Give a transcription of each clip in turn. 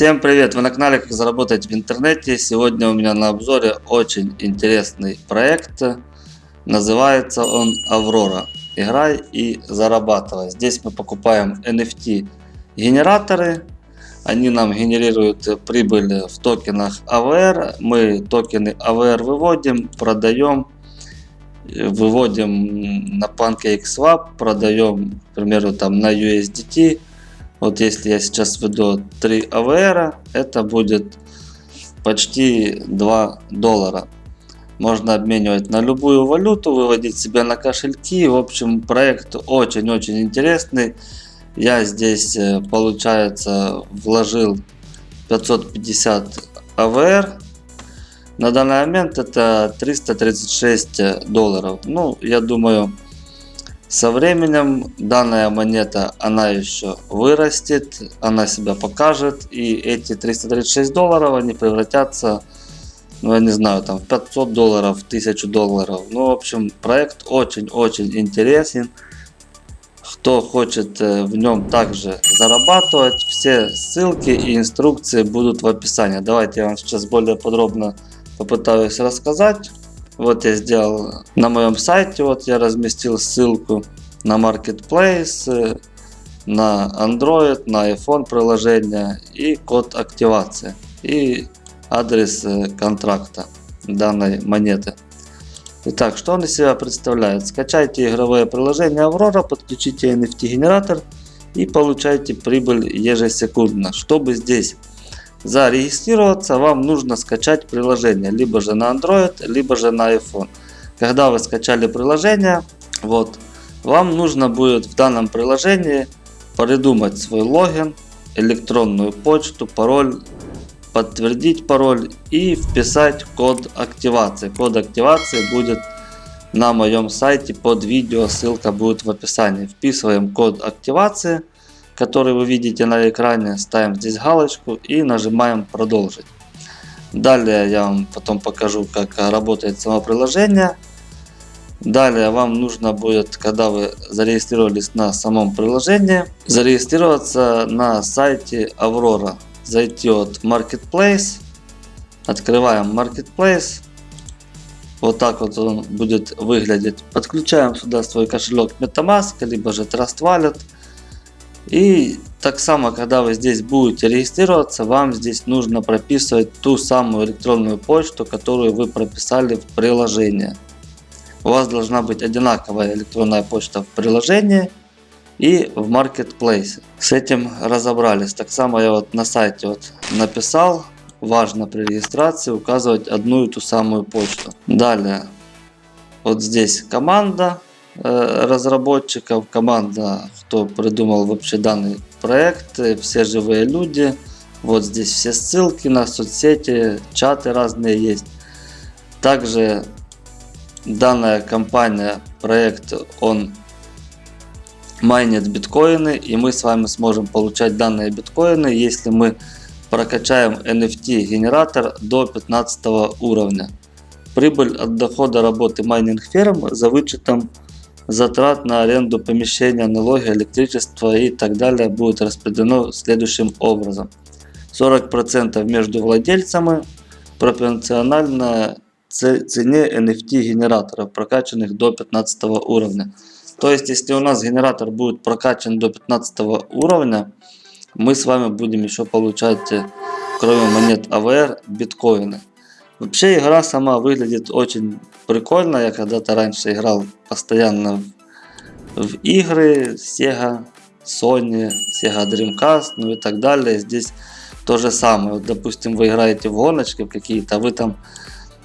Всем привет! Вы на канале Как заработать в интернете. Сегодня у меня на обзоре очень интересный проект. Называется он Аврора. Играй и зарабатывай. Здесь мы покупаем NFT генераторы. Они нам генерируют прибыль в токенах AVR. Мы токены AVR выводим, продаем. Выводим на PancakeSwap, продаем, к примеру, там на USDT вот если я сейчас введу 3 AVR, это будет почти 2 доллара. Можно обменивать на любую валюту, выводить себе на кошельки. В общем, проект очень-очень интересный. Я здесь, э, получается, вложил 550 AVR. На данный момент это 336 долларов. Ну, я думаю, со временем данная монета, она еще вырастет, она себя покажет. И эти 336 долларов, они превратятся, ну я не знаю, там в 500 долларов, в 1000 долларов. Ну, в общем, проект очень-очень интересен. Кто хочет э, в нем также зарабатывать, все ссылки и инструкции будут в описании. Давайте я вам сейчас более подробно попытаюсь рассказать. Вот я сделал на моем сайте, вот я разместил ссылку на Marketplace, на Android, на iPhone приложение и код активации и адрес э, контракта данной монеты. Итак, что он из себя представляет? Скачайте игровое приложение Aurora, подключите NFT генератор и получайте прибыль ежесекундно. Чтобы здесь зарегистрироваться, вам нужно скачать приложение, либо же на Android, либо же на iPhone. Когда вы скачали приложение, вот, вам нужно будет в данном приложении придумать свой логин, электронную почту, пароль, подтвердить пароль и вписать код активации. Код активации будет на моем сайте под видео, ссылка будет в описании. Вписываем код активации который вы видите на экране, ставим здесь галочку и нажимаем продолжить. Далее я вам потом покажу, как работает само приложение. Далее вам нужно будет, когда вы зарегистрировались на самом приложении, зарегистрироваться на сайте Aurora. Зайти от Marketplace, открываем Marketplace. Вот так вот он будет выглядеть. Подключаем сюда свой кошелек MetaMask, либо же Trust Wallet. И так само, когда вы здесь будете регистрироваться, вам здесь нужно прописывать ту самую электронную почту, которую вы прописали в приложении. У вас должна быть одинаковая электронная почта в приложении и в Marketplace. С этим разобрались. Так само я вот на сайте вот написал, важно при регистрации указывать одну и ту самую почту. Далее, вот здесь команда, разработчиков, команда, кто придумал вообще данный проект, все живые люди. Вот здесь все ссылки на соцсети, чаты разные есть. Также данная компания, проект, он майнит биткоины, и мы с вами сможем получать данные биткоины, если мы прокачаем NFT генератор до 15 уровня. Прибыль от дохода работы майнинг ферм за вычетом затрат на аренду помещения, налоги, электричество и так далее будет распределено следующим образом. 40% между владельцами пропорционально цене NFT генераторов, прокачанных до 15 уровня. То есть, если у нас генератор будет прокачан до 15 уровня, мы с вами будем еще получать, э, кроме монет AVR, биткоины. Вообще игра сама выглядит очень прикольно. Я когда-то раньше играл постоянно в, в игры Sega, Sony, Sega Dreamcast, ну и так далее. Здесь то же самое. Вот, допустим, вы играете в гоночки какие-то, вы там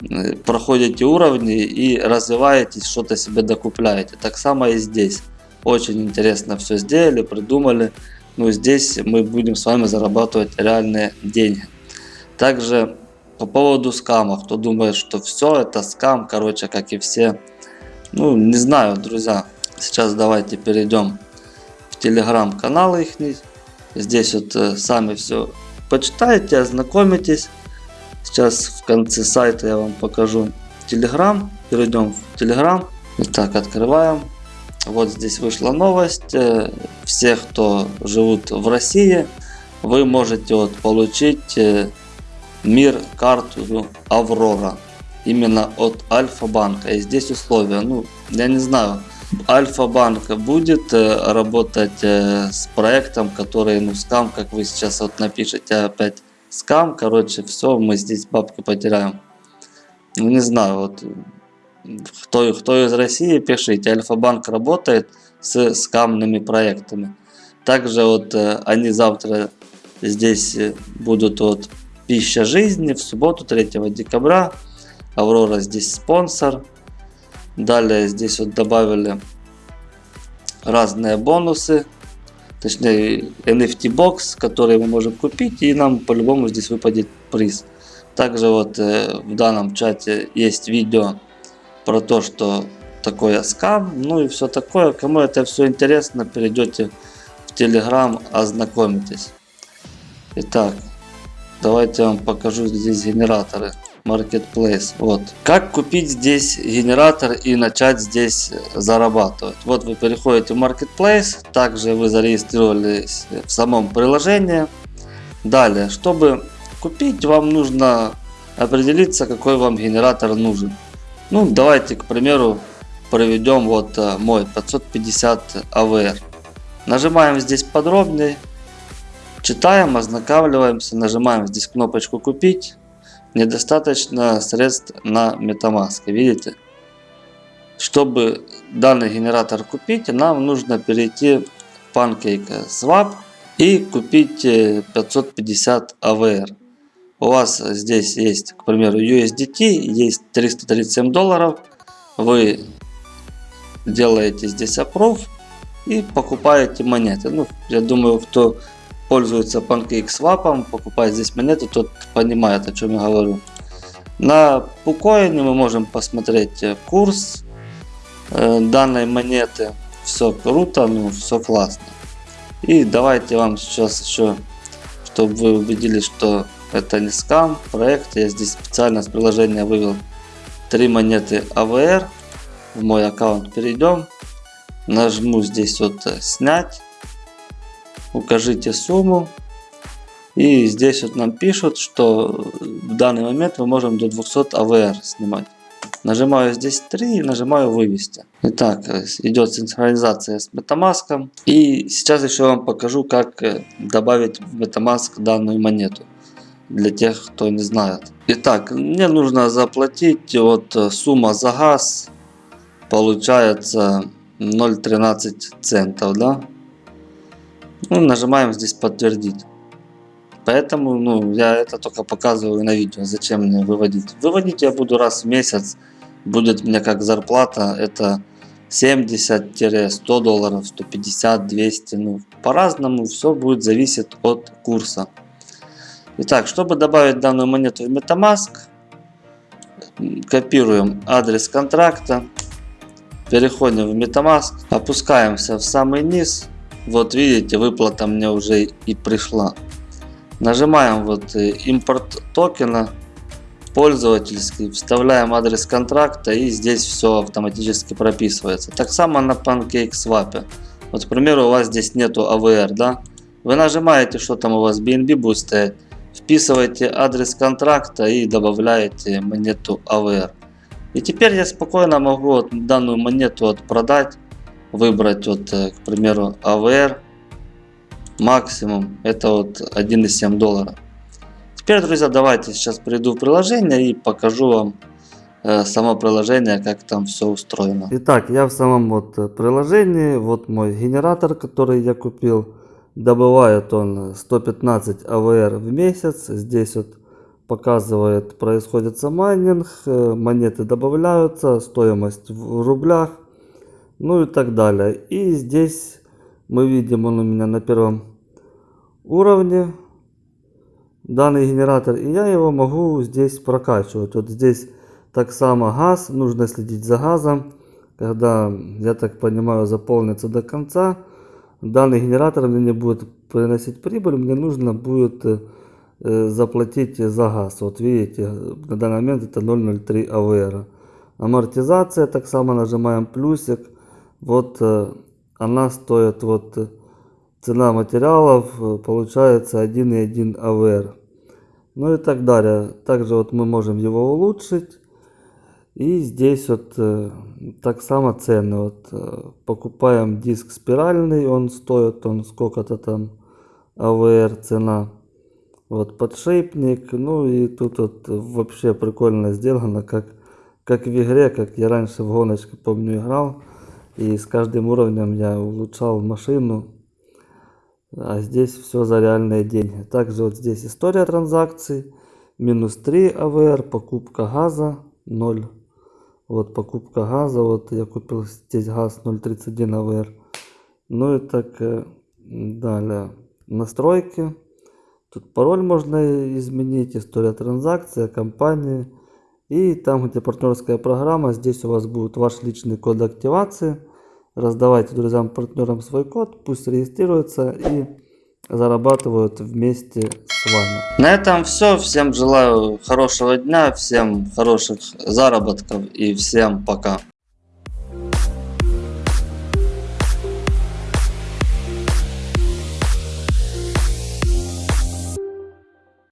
э, проходите уровни и развиваетесь, что-то себе докупляете. Так само и здесь. Очень интересно все сделали, придумали. Но здесь мы будем с вами зарабатывать реальные деньги. Также по поводу скама, кто думает, что все это скам, короче, как и все. Ну, не знаю, друзья. Сейчас давайте перейдем в телеграм-канал их. Здесь вот э, сами все почитайте, ознакомитесь. Сейчас в конце сайта я вам покажу телеграм. Перейдем в телеграм. Итак, открываем. Вот здесь вышла новость. Э, все, кто живут в России, вы можете вот получить э, мир карту Аврора именно от Альфа-банка. И здесь условия, ну, я не знаю, Альфа-банк будет э, работать э, с проектом, который, ну, скам, как вы сейчас вот напишите опять, скам, короче, все, мы здесь бабки потеряем. Ну, не знаю, вот, кто, кто из России, пишите, Альфа-банк работает с скамными проектами. Также вот э, они завтра здесь будут вот пища жизни в субботу 3 декабря Аврора здесь спонсор. Далее здесь вот добавили разные бонусы. Точнее NFT бокс, который мы можем купить и нам по-любому здесь выпадет приз. Также вот э, в данном чате есть видео про то, что такое скам, ну и все такое. Кому это все интересно, перейдете в Telegram, ознакомитесь. Итак, давайте я вам покажу здесь генераторы. Marketplace. Вот. Как купить здесь генератор и начать здесь зарабатывать? Вот вы переходите в Marketplace, также вы зарегистрировались в самом приложении. Далее, чтобы купить, вам нужно определиться, какой вам генератор нужен. Ну, давайте, к примеру, проведем вот э, мой 550 AVR. Нажимаем здесь подробнее, читаем, ознакомливаемся, нажимаем здесь кнопочку купить недостаточно средств на Metamask. Видите? Чтобы данный генератор купить, нам нужно перейти в PancakeSwap и купить 550 э, AVR. У вас здесь есть, к примеру, USDT, есть 337 долларов. Вы делаете здесь approve и покупаете монеты. Ну, я думаю, кто пользуется PancakeSwap, покупает здесь монеты, тот понимает, о чем я говорю. На Пукоине мы можем посмотреть э, курс э, данной монеты. Все круто, ну все классно. И давайте вам сейчас еще, чтобы вы убедились, что это не скам проект. Я здесь специально с приложения вывел три монеты AVR. В мой аккаунт перейдем. Нажму здесь вот э, снять укажите сумму. И здесь вот нам пишут, что в данный момент мы можем до 200 AVR снимать. Нажимаю здесь 3 и нажимаю вывести. Итак, идет синхронизация с Metamask. И сейчас еще вам покажу, как э, добавить в Metamask данную монету. Для тех, кто не знает. Итак, мне нужно заплатить вот э, сумма за газ. Получается 0,13 центов, да? Ну, нажимаем здесь подтвердить. Поэтому ну, я это только показываю на видео. Зачем мне выводить? Выводить я буду раз в месяц. Будет мне как зарплата. Это 70-100 долларов, 150, 200. Ну, по-разному все будет зависеть от курса. Итак, чтобы добавить данную монету в Metamask, копируем адрес контракта, переходим в Metamask, опускаемся в самый низ вот видите, выплата мне уже и пришла. Нажимаем вот э, импорт токена пользовательский, вставляем адрес контракта и здесь все автоматически прописывается. Так само на PancakeSwap. Вот, к примеру, у вас здесь нету AVR, да? Вы нажимаете, что там у вас BNB будет стоять, вписываете адрес контракта и добавляете монету AVR. И теперь я спокойно могу вот данную монету вот продать выбрать вот, э, к примеру, AVR максимум это вот 1,7 доллара. Теперь, друзья, давайте сейчас приду в приложение и покажу вам э, само приложение, как там все устроено. Итак, я в самом вот э, приложении, вот мой генератор, который я купил. Добывает он 115 AVR в месяц. Здесь вот показывает, происходит майнинг, монеты добавляются, стоимость в рублях ну и так далее. И здесь мы видим, он у меня на первом уровне, данный генератор, и я его могу здесь прокачивать. Вот здесь так само газ, нужно следить за газом. Когда, я так понимаю, заполнится до конца, данный генератор мне не будет приносить прибыль, мне нужно будет э, заплатить за газ. Вот видите, на данный момент это 0,03 АВР. Амортизация, так само нажимаем плюсик. Вот э, она стоит вот цена материалов э, получается 1,1 АВР. Ну и так далее. Также вот мы можем его улучшить. И здесь вот э, так само цены. Вот, э, покупаем диск спиральный, он стоит, он сколько-то там АВР цена. Вот подшипник, ну и тут вот вообще прикольно сделано, как, как в игре, как я раньше в гоночке, помню, играл. И с каждым уровнем я улучшал машину. А здесь все за реальные деньги. Также вот здесь история транзакций. Минус 3 АВР, покупка газа 0. Вот покупка газа, вот я купил здесь газ 0.31 АВР. Ну и так э, далее. Настройки. Тут пароль можно изменить, история транзакции, компании. И там, где партнерская программа, здесь у вас будет ваш личный код активации. Раздавайте друзьям, партнерам свой код, пусть регистрируются и зарабатывают вместе с вами. На этом все. Всем желаю хорошего дня, всем хороших заработков и всем пока.